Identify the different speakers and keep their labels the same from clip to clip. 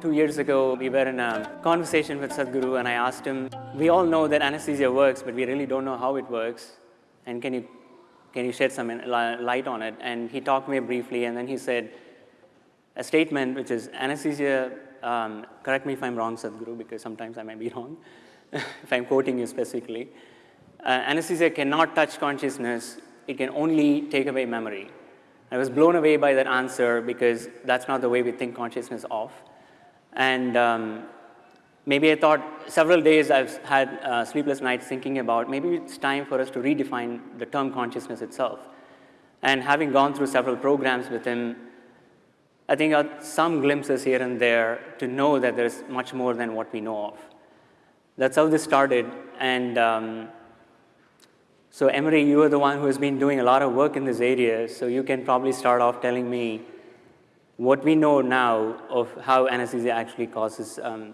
Speaker 1: Two years ago, we were in a conversation with Sadhguru and I asked him, we all know that anesthesia works, but we really don't know how it works. And can you, can you shed some light on it? And he talked to me briefly and then he said a statement which is anesthesia, um, correct me if I'm wrong, Sadhguru, because sometimes I might be wrong, if I'm quoting you specifically. Uh, anesthesia cannot touch consciousness, it can only take away memory. I was blown away by that answer because that's not the way we think consciousness of. And um, maybe I thought several days I've had uh, sleepless nights thinking about maybe it's time for us to redefine the term consciousness itself. And having gone through several programs with him, I think some glimpses here and there to know that there's much more than what we know of. That's how this started. And um, so Emery, you are the one who has been doing a lot of work in this area, so you can probably start off telling me what we know now of how anesthesia actually causes um,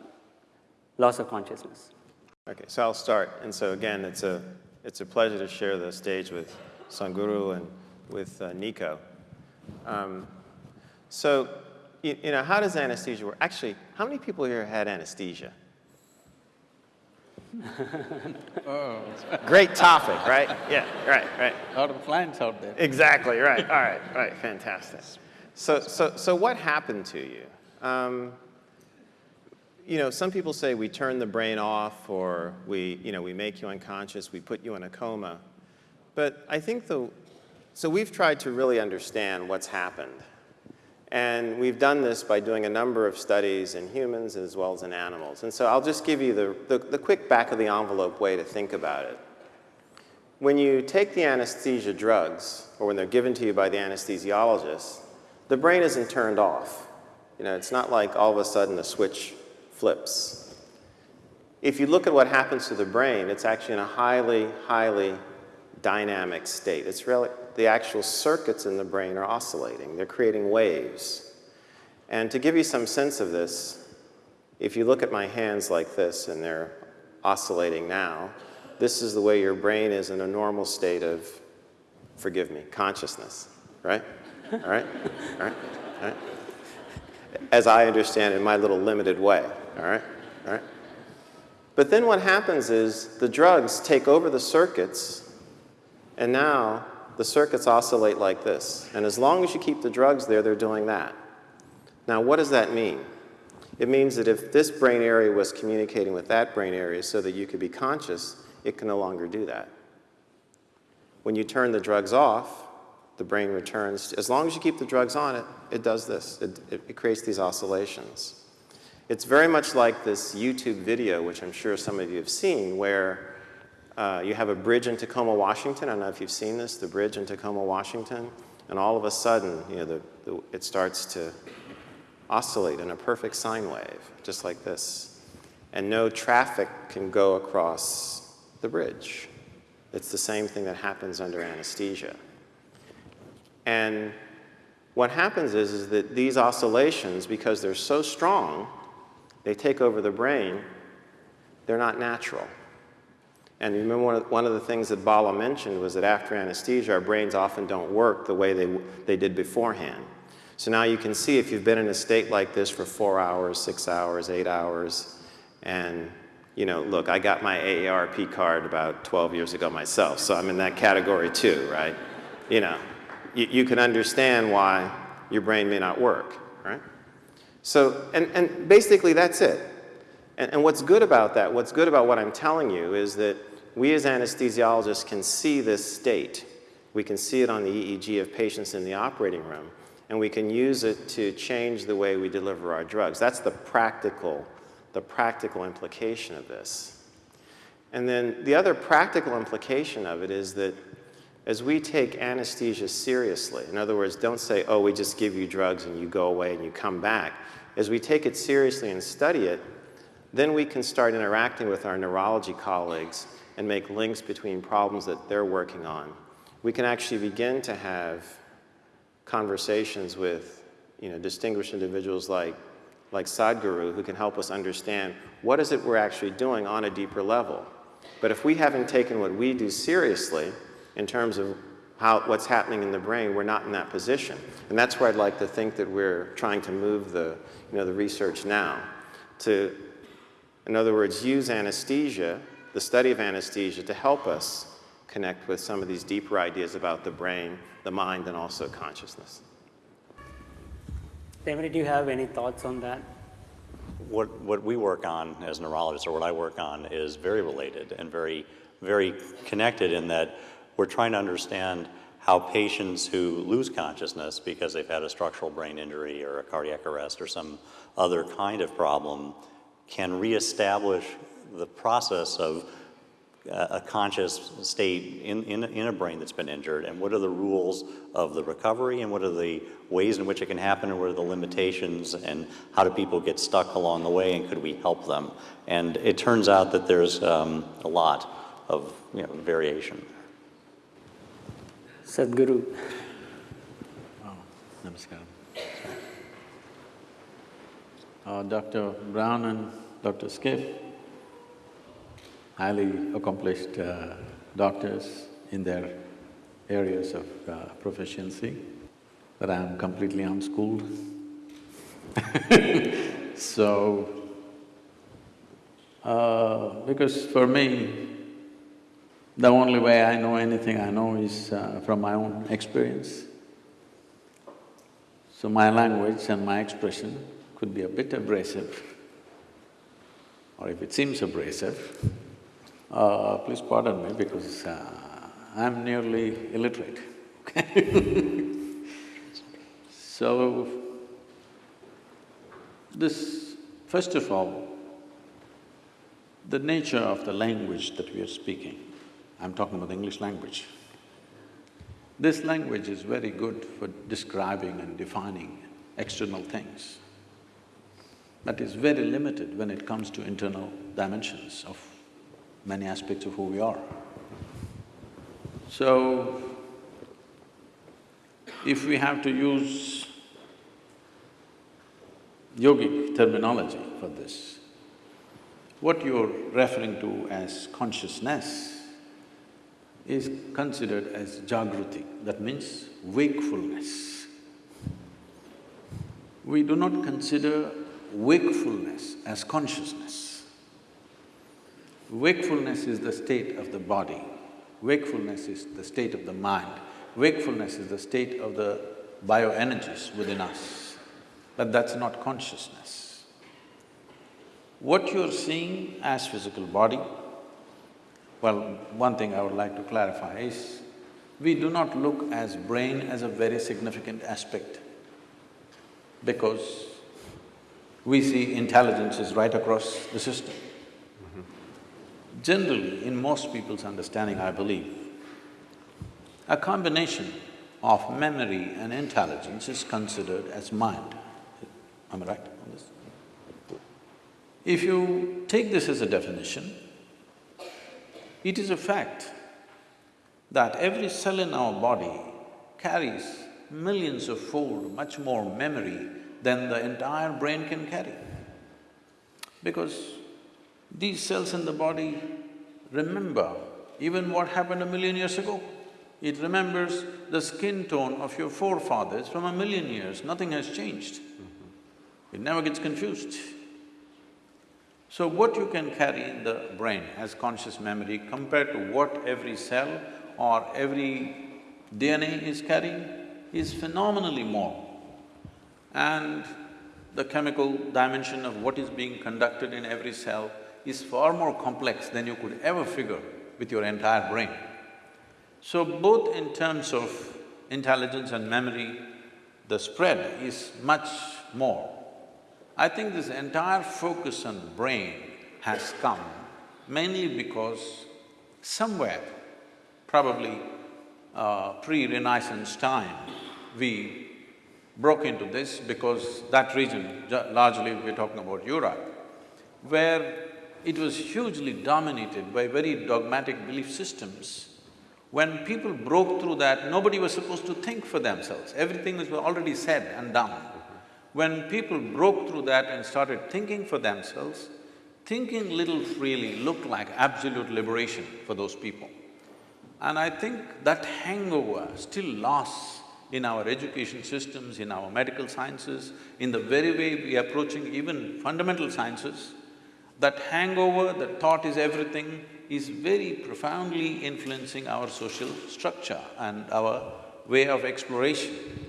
Speaker 1: loss of consciousness.
Speaker 2: Okay, so I'll start. And so again, it's a, it's a pleasure to share the stage with Sadhguru and with uh, Nico. Um, so, you, you know, how does anesthesia work? Actually, how many people here had anesthesia? oh. Great topic, right? Yeah, right, right.
Speaker 3: A lot of clients out there.
Speaker 2: Exactly, right. All right, right, fantastic. So, so, so what happened to you? Um, you know, some people say we turn the brain off or we, you know, we make you unconscious, we put you in a coma. But I think the, so we've tried to really understand what's happened. And we've done this by doing a number of studies in humans as well as in animals. And so I'll just give you the, the, the quick back of the envelope way to think about it. When you take the anesthesia drugs, or when they're given to you by the anesthesiologist, the brain isn't turned off. You know, it's not like all of a sudden the switch flips. If you look at what happens to the brain, it's actually in a highly, highly dynamic state. It's really, the actual circuits in the brain are oscillating. They're creating waves. And to give you some sense of this, if you look at my hands like this and they're oscillating now, this is the way your brain is in a normal state of, forgive me, consciousness, right? All right? All right? All right? As I understand in my little limited way, all right? All right? But then what happens is the drugs take over the circuits and now the circuits oscillate like this. And as long as you keep the drugs there, they're doing that. Now, what does that mean? It means that if this brain area was communicating with that brain area so that you could be conscious, it can no longer do that. When you turn the drugs off, the brain returns. As long as you keep the drugs on it, it does this. It, it, it creates these oscillations. It's very much like this YouTube video, which I'm sure some of you have seen, where uh, you have a bridge in Tacoma, Washington. I don't know if you've seen this, the bridge in Tacoma, Washington. And all of a sudden, you know, the, the, it starts to oscillate in a perfect sine wave, just like this. And no traffic can go across the bridge. It's the same thing that happens under anesthesia. And what happens is, is that these oscillations, because they're so strong, they take over the brain, they're not natural. And remember one of, one of the things that Bala mentioned was that after anesthesia, our brains often don't work the way they, they did beforehand. So now you can see if you've been in a state like this for four hours, six hours, eight hours, and you know, look, I got my AARP card about 12 years ago myself, so I'm in that category too, right? You know, you, you can understand why your brain may not work, right? So, and, and basically that's it. And, and what's good about that, what's good about what I'm telling you is that we as anesthesiologists can see this state. We can see it on the EEG of patients in the operating room, and we can use it to change the way we deliver our drugs. That's the practical, the practical implication of this. And then the other practical implication of it is that as we take anesthesia seriously, in other words, don't say, oh, we just give you drugs and you go away and you come back. As we take it seriously and study it, then we can start interacting with our neurology colleagues and make links between problems that they're working on. We can actually begin to have conversations with you know, distinguished individuals like, like Sadhguru who can help us understand what is it we're actually doing on a deeper level. But if we haven't taken what we do seriously, in terms of how, what's happening in the brain, we're not in that position. And that's where I'd like to think that we're trying to move the, you know, the research now to, in other words, use anesthesia, the study of anesthesia, to help us connect with some of these deeper ideas about the brain, the mind, and also consciousness.
Speaker 1: David, do you have any thoughts on that?
Speaker 3: What, what we work on as neurologists, or what I work on, is very related and very, very connected in that we're trying to understand how patients who lose consciousness because they've had a structural brain injury or a cardiac arrest or some other kind of problem can reestablish the process of a conscious state in, in, in, a brain that's been injured and what are the rules of the recovery and what are the ways in which it can happen and what are the limitations and how do people get stuck along the way and could we help them? And it turns out that there's um, a lot of you know, variation
Speaker 1: Sadhguru.
Speaker 4: Oh, namaskaram. Uh, Dr. Brown and Dr. Schiff, highly accomplished uh, doctors in their areas of uh, proficiency, but I'm completely unschooled. so, uh, because for me, the only way I know anything I know is uh, from my own experience. So my language and my expression could be a bit abrasive, or if it seems abrasive, uh, please pardon me because uh, I'm nearly illiterate, okay So, this, first of all, the nature of the language that we are speaking I'm talking about the English language. This language is very good for describing and defining external things, but is very limited when it comes to internal dimensions of many aspects of who we are. So, if we have to use yogic terminology for this, what you're referring to as consciousness is considered as jagruti, that means wakefulness. We do not consider wakefulness as consciousness. Wakefulness is the state of the body, wakefulness is the state of the mind, wakefulness is the state of the bioenergies within us, but that's not consciousness. What you're seeing as physical body, well, one thing I would like to clarify is, we do not look as brain as a very significant aspect because we see intelligence is right across the system. Mm -hmm. Generally, in most people's understanding, I believe, a combination of memory and intelligence is considered as mind. Am I right on this? If you take this as a definition, it is a fact that every cell in our body carries millions of fold much more memory than the entire brain can carry. Because these cells in the body remember even what happened a million years ago. It remembers the skin tone of your forefathers from a million years, nothing has changed. It never gets confused. So what you can carry in the brain as conscious memory compared to what every cell or every DNA is carrying is phenomenally more. And the chemical dimension of what is being conducted in every cell is far more complex than you could ever figure with your entire brain. So both in terms of intelligence and memory, the spread is much more I think this entire focus on brain has come mainly because somewhere, probably uh, pre-Renaissance time, we broke into this because that region, largely we're talking about Europe, where it was hugely dominated by very dogmatic belief systems. When people broke through that, nobody was supposed to think for themselves, everything was already said and done. When people broke through that and started thinking for themselves, thinking little freely looked like absolute liberation for those people. And I think that hangover still lasts in our education systems, in our medical sciences, in the very way we are approaching even fundamental sciences. That hangover, that thought is everything, is very profoundly influencing our social structure and our way of exploration.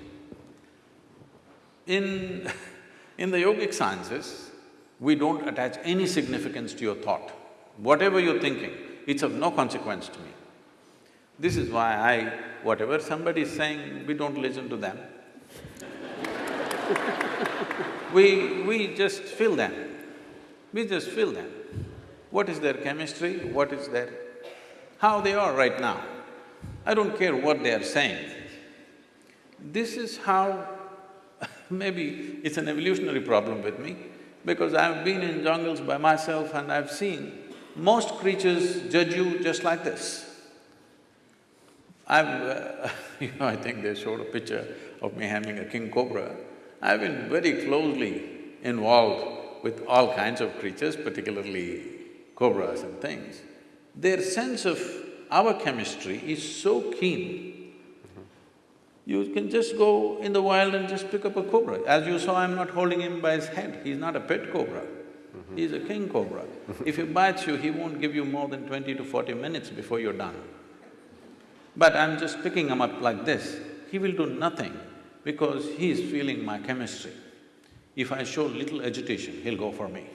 Speaker 4: In, in the yogic sciences, we don't attach any significance to your thought. Whatever you're thinking, it's of no consequence to me. This is why I… whatever somebody is saying, we don't listen to them. we… we just feel them. We just feel them. What is their chemistry, what is their… how they are right now. I don't care what they are saying. This is how maybe it's an evolutionary problem with me, because I've been in jungles by myself and I've seen most creatures judge you just like this. I've… Uh, you know, I think they showed a picture of me having a king cobra. I've been very closely involved with all kinds of creatures, particularly cobras and things. Their sense of our chemistry is so keen. You can just go in the wild and just pick up a cobra. As you saw, I'm not holding him by his head, he's not a pet cobra. He's a king cobra. if he bites you, he won't give you more than twenty to forty minutes before you're done. But I'm just picking him up like this, he will do nothing because he's feeling my chemistry. If I show little agitation, he'll go for me.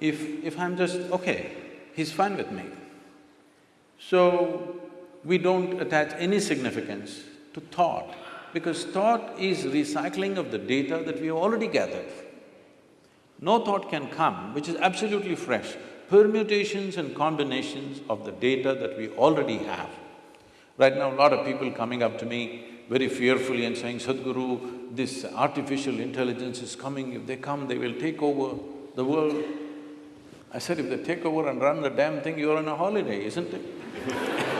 Speaker 4: If… if I'm just, okay, he's fine with me. So, we don't attach any significance to thought because thought is recycling of the data that we have already gathered. No thought can come which is absolutely fresh, permutations and combinations of the data that we already have. Right now, a lot of people coming up to me very fearfully and saying, Sadhguru, this artificial intelligence is coming, if they come, they will take over the world. I said, if they take over and run the damn thing, you're on a holiday, isn't it?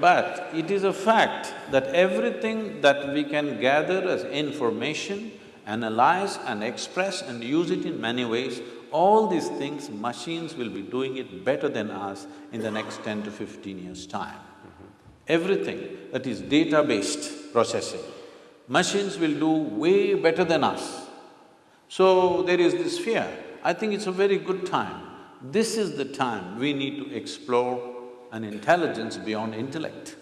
Speaker 4: but it is a fact that everything that we can gather as information analyze and express and use it in many ways, all these things machines will be doing it better than us in the next ten to fifteen years' time. Everything that is data-based processing, machines will do way better than us. So there is this fear. I think it's a very good time. This is the time we need to explore an intelligence beyond intellect.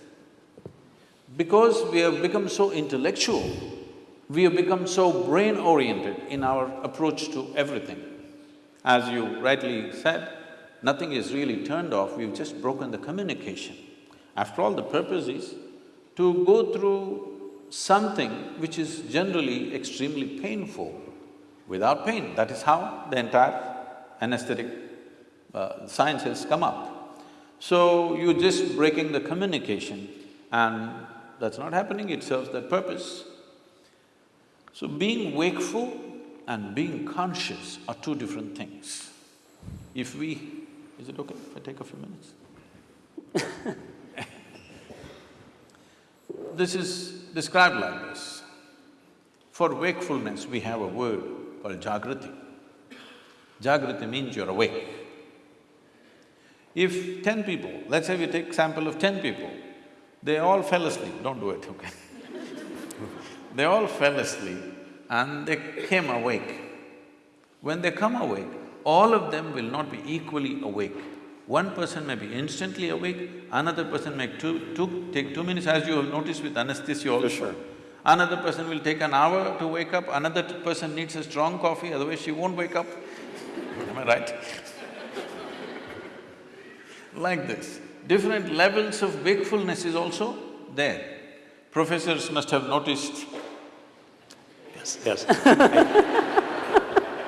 Speaker 4: Because we have become so intellectual, we have become so brain-oriented in our approach to everything. As you rightly said, nothing is really turned off, we've just broken the communication. After all, the purpose is to go through something which is generally extremely painful without pain. That is how the entire anesthetic uh, science has come up. So, you're just breaking the communication and that's not happening, it serves that purpose. So being wakeful and being conscious are two different things. If we… is it okay if I take a few minutes? this is described like this. For wakefulness, we have a word called jagrati. Jagrati means you're awake. If ten people, let's say we take sample of ten people, they all fell asleep, don't do it, okay? They all fell asleep and they came awake. When they come awake, all of them will not be equally awake. One person may be instantly awake, another person may two, two, take two minutes, as you have noticed with anesthesia also.
Speaker 2: Sure.
Speaker 4: Another person will take an hour to wake up, another person needs a strong coffee, otherwise she won't wake up. Am I right? Like this. Different levels of wakefulness is also there. Professors must have noticed
Speaker 3: Yes, yes.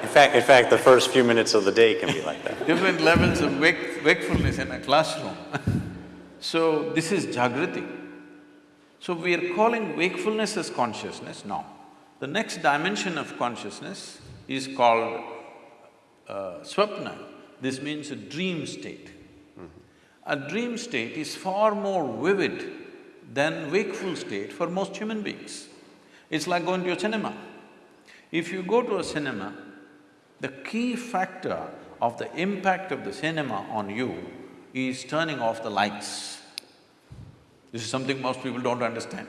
Speaker 3: In fact, in fact, the first few minutes of the day can be like that.
Speaker 4: different levels of wake, wakefulness in a classroom. so, this is Jagrati. So, we are calling wakefulness as consciousness? No. The next dimension of consciousness is called uh, swapna. This means a dream state. A dream state is far more vivid than wakeful state for most human beings. It's like going to a cinema. If you go to a cinema, the key factor of the impact of the cinema on you is turning off the lights. This is something most people don't understand.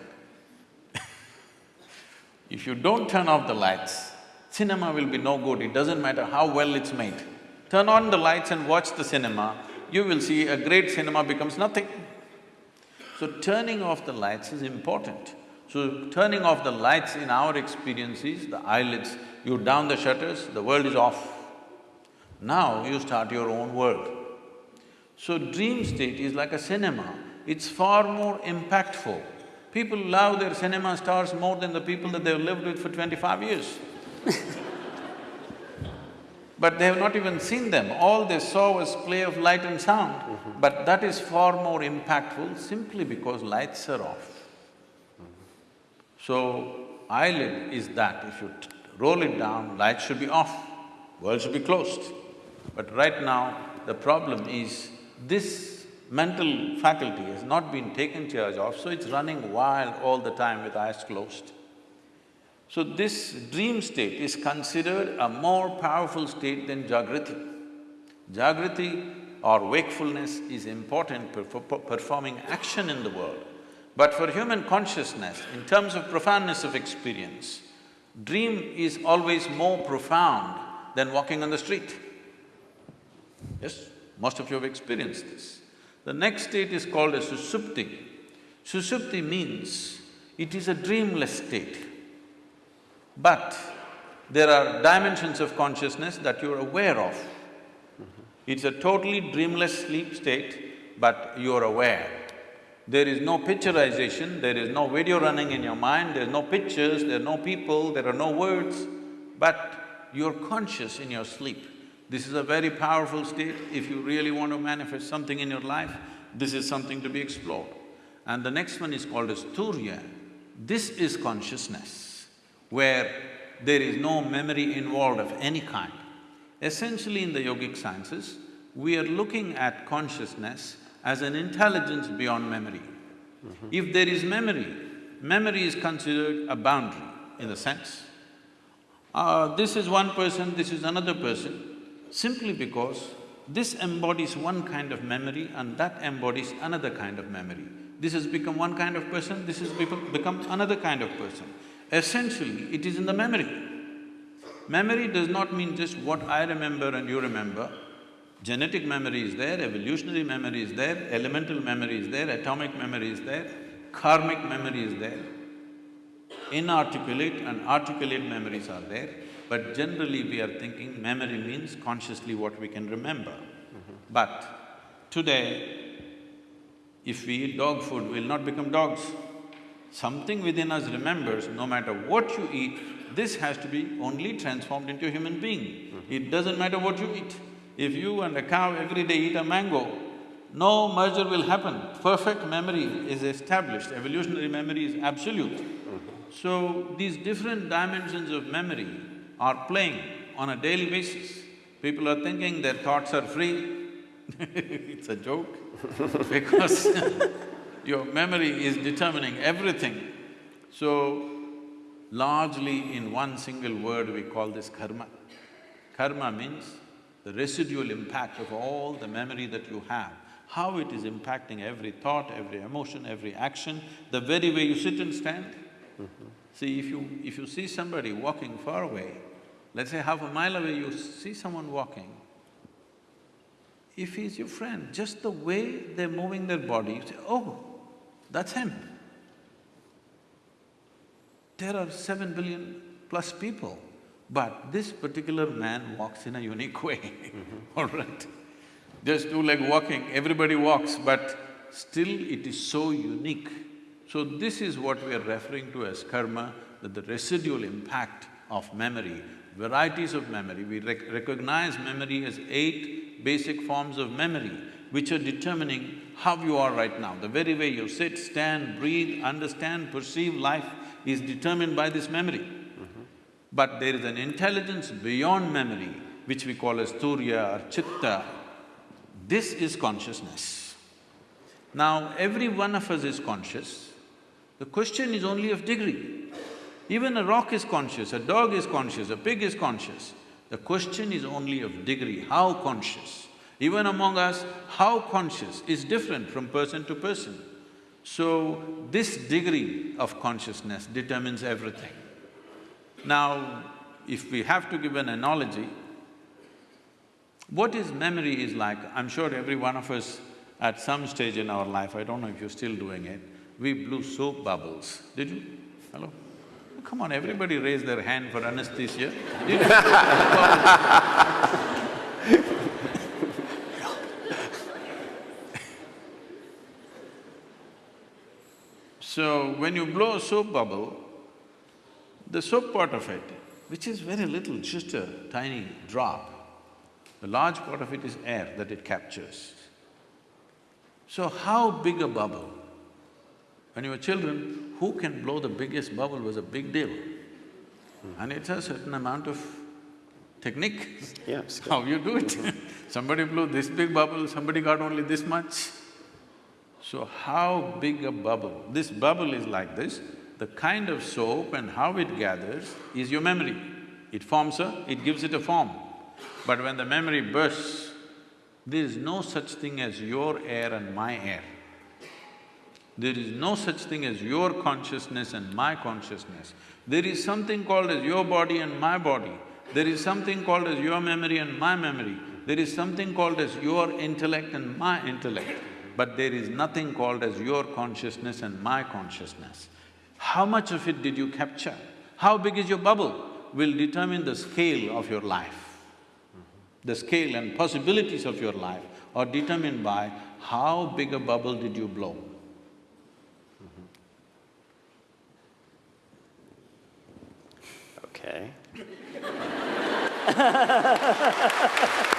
Speaker 4: if you don't turn off the lights, cinema will be no good, it doesn't matter how well it's made. Turn on the lights and watch the cinema, you will see a great cinema becomes nothing. So turning off the lights is important. So turning off the lights in our experience is the eyelids, you down the shutters, the world is off. Now you start your own world. So dream state is like a cinema, it's far more impactful. People love their cinema stars more than the people that they've lived with for twenty-five years. but they have not even seen them, all they saw was play of light and sound. Mm -hmm. But that is far more impactful simply because lights are off. Mm -hmm. So, eyelid is that, if you roll it down, lights should be off, world should be closed. But right now, the problem is this mental faculty has not been taken charge of, so it's running wild all the time with eyes closed. So this dream state is considered a more powerful state than Jagriti. Jagriti or wakefulness is important for performing action in the world. But for human consciousness, in terms of profoundness of experience, dream is always more profound than walking on the street. Yes, most of you have experienced this. The next state is called a susupti. Susupti means it is a dreamless state. But there are dimensions of consciousness that you're aware of. It's a totally dreamless sleep state, but you're aware. There is no picturization, there is no video running in your mind, there's no pictures, there are no people, there are no words, but you're conscious in your sleep. This is a very powerful state. If you really want to manifest something in your life, this is something to be explored. And the next one is called as Turiya. This is consciousness, where there is no memory involved of any kind. Essentially in the yogic sciences, we are looking at consciousness as an intelligence beyond memory. Mm -hmm. If there is memory, memory is considered a boundary in the sense, uh, this is one person, this is another person, simply because this embodies one kind of memory and that embodies another kind of memory. This has become one kind of person, this has become another kind of person. Essentially, it is in the memory. Memory does not mean just what I remember and you remember. Genetic memory is there, evolutionary memory is there, elemental memory is there, atomic memory is there, karmic memory is there. Inarticulate and articulate memories are there. But generally we are thinking memory means consciously what we can remember. Mm -hmm. But today, if we eat dog food, we'll not become dogs. Something within us remembers, no matter what you eat, this has to be only transformed into a human being. Mm -hmm. It doesn't matter what you eat. If you and a cow every day eat a mango, no merger will happen. Perfect memory is established, evolutionary memory is absolute. Mm -hmm. So, these different dimensions of memory are playing on a daily basis. People are thinking their thoughts are free it's a joke because your memory is determining everything. So, largely in one single word we call this karma. Karma means the residual impact of all the memory that you have, how it is impacting every thought, every emotion, every action, the very way you sit and stand. Mm -hmm. See, if you… if you see somebody walking far away, Let's say half a mile away you see someone walking, if he's your friend, just the way they're moving their body, you say, oh, that's him. There are seven billion plus people, but this particular man walks in a unique way, mm -hmm. all right? Just two-leg walking, everybody walks, but still it is so unique. So this is what we are referring to as karma, that the residual impact of memory varieties of memory. We rec recognize memory as eight basic forms of memory which are determining how you are right now. The very way you sit, stand, breathe, understand, perceive life is determined by this memory. Mm -hmm. But there is an intelligence beyond memory which we call as turiya or chitta. This is consciousness. Now, every one of us is conscious. The question is only of degree. Even a rock is conscious, a dog is conscious, a pig is conscious. The question is only of degree, how conscious. Even among us, how conscious is different from person to person. So, this degree of consciousness determines everything. Now, if we have to give an analogy, what is memory is like, I'm sure every one of us at some stage in our life, I don't know if you're still doing it, we blew soap bubbles. Did you? Hello? Come on, everybody raise their hand for anesthesia. So, when you blow a soap bubble, the soap part of it, which is very little, just a tiny drop, the large part of it is air that it captures. So how big a bubble? When you were children, who can blow the biggest bubble was a big deal. And it's a certain amount of technique.
Speaker 2: Yeah.
Speaker 4: How you do it. somebody blew this big bubble, somebody got only this much. So how big a bubble? This bubble is like this, the kind of soap and how it gathers is your memory. It forms a… it gives it a form. But when the memory bursts, there is no such thing as your air and my air. There is no such thing as your consciousness and my consciousness. There is something called as your body and my body. There is something called as your memory and my memory. There is something called as your intellect and my intellect. But there is nothing called as your consciousness and my consciousness. How much of it did you capture? How big is your bubble will determine the scale of your life. The scale and possibilities of your life are determined by how big a bubble did you blow.
Speaker 2: Okay.